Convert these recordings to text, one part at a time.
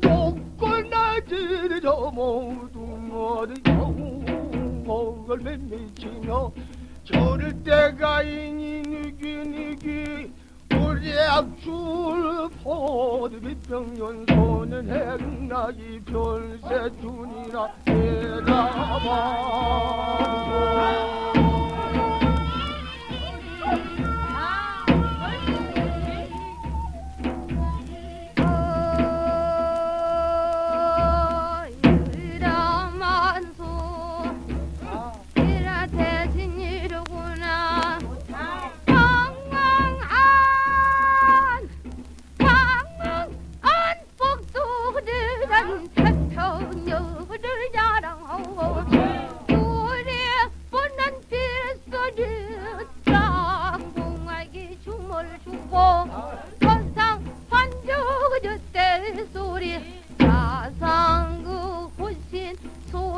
높고 낮으저 모두 모두 영목을 맴매치며 저를 때가 이니 느끼느끼 우리 악줄 포드비평년 손은 행나기 별세 준이나 대다방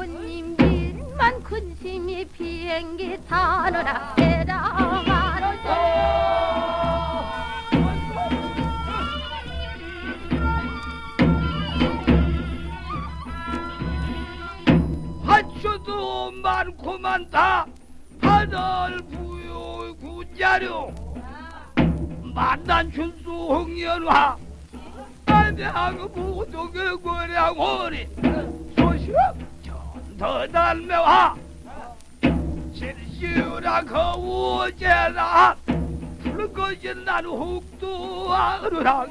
손님들만 근심이 비행기 타느라 대라가로죠. 화초도 많고 많다 하늘 부요 군자료 만난 춘수 홍연화 안양 무동의 고량호리 소시 럽 전더달매화 실시우라 거우제라. 푸르거진 난 혹도 아르하